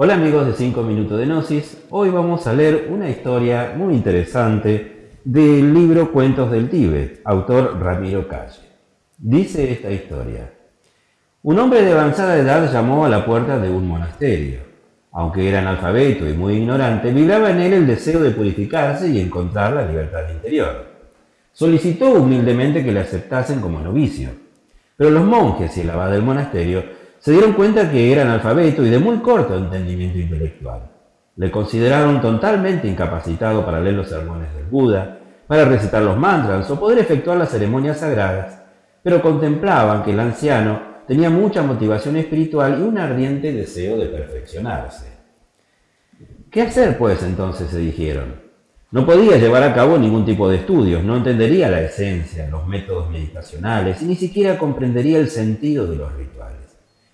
Hola amigos de 5 minutos de Gnosis, hoy vamos a leer una historia muy interesante del libro Cuentos del Tíbet, autor Ramiro Calle. Dice esta historia, un hombre de avanzada edad llamó a la puerta de un monasterio. Aunque era analfabeto y muy ignorante, vibraba en él el deseo de purificarse y encontrar la libertad interior. Solicitó humildemente que le aceptasen como novicio, pero los monjes y el abad del monasterio se dieron cuenta que era analfabeto y de muy corto entendimiento intelectual. Le consideraron totalmente incapacitado para leer los sermones del Buda, para recitar los mantras o poder efectuar las ceremonias sagradas, pero contemplaban que el anciano tenía mucha motivación espiritual y un ardiente deseo de perfeccionarse. ¿Qué hacer, pues, entonces se dijeron? No podía llevar a cabo ningún tipo de estudios, no entendería la esencia, los métodos meditacionales y ni siquiera comprendería el sentido de los rituales.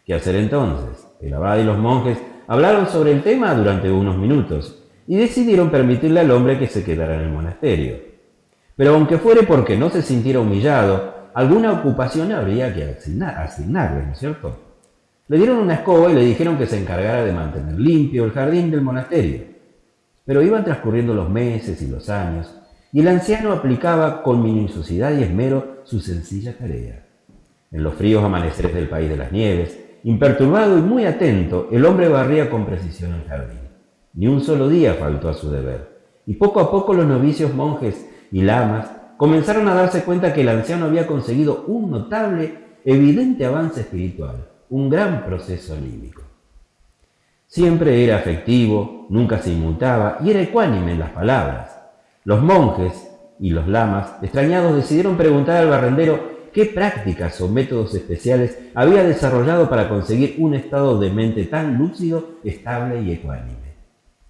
¿Qué hacer entonces? El abad y los monjes hablaron sobre el tema durante unos minutos y decidieron permitirle al hombre que se quedara en el monasterio. Pero aunque fuere porque no se sintiera humillado, alguna ocupación habría que asignarle, ¿no es cierto? Le dieron una escoba y le dijeron que se encargara de mantener limpio el jardín del monasterio. Pero iban transcurriendo los meses y los años, y el anciano aplicaba con minuciosidad y esmero su sencilla tarea. En los fríos amaneceres del país de las nieves, Imperturbado y muy atento, el hombre barría con precisión el jardín. Ni un solo día faltó a su deber. Y poco a poco los novicios monjes y lamas comenzaron a darse cuenta que el anciano había conseguido un notable, evidente avance espiritual, un gran proceso anímico. Siempre era afectivo, nunca se inmutaba y era ecuánime en las palabras. Los monjes y los lamas, extrañados, decidieron preguntar al barrendero qué prácticas o métodos especiales había desarrollado para conseguir un estado de mente tan lúcido, estable y ecuánime.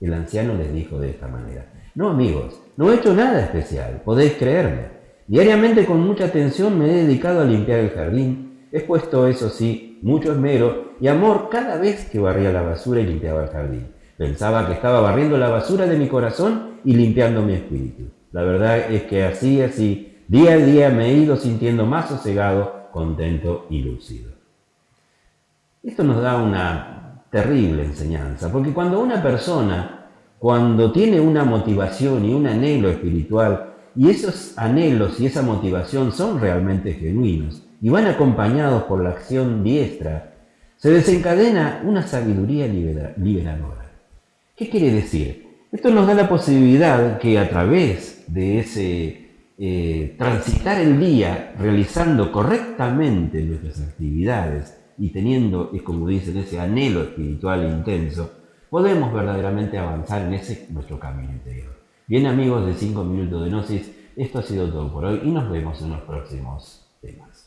El anciano les dijo de esta manera, no amigos, no he hecho nada especial, podéis creerme. Diariamente con mucha atención me he dedicado a limpiar el jardín, he puesto, eso sí, mucho esmero y amor cada vez que barría la basura y limpiaba el jardín. Pensaba que estaba barriendo la basura de mi corazón y limpiando mi espíritu. La verdad es que así, así, Día a día me he ido sintiendo más sosegado, contento y lúcido. Esto nos da una terrible enseñanza, porque cuando una persona, cuando tiene una motivación y un anhelo espiritual, y esos anhelos y esa motivación son realmente genuinos y van acompañados por la acción diestra, se desencadena una sabiduría liberadora. ¿Qué quiere decir? Esto nos da la posibilidad que a través de ese eh, transitar el día realizando correctamente nuestras actividades y teniendo, es como dicen, ese anhelo espiritual intenso, podemos verdaderamente avanzar en ese nuestro camino interior. Bien amigos de 5 minutos de Gnosis, esto ha sido todo por hoy y nos vemos en los próximos temas.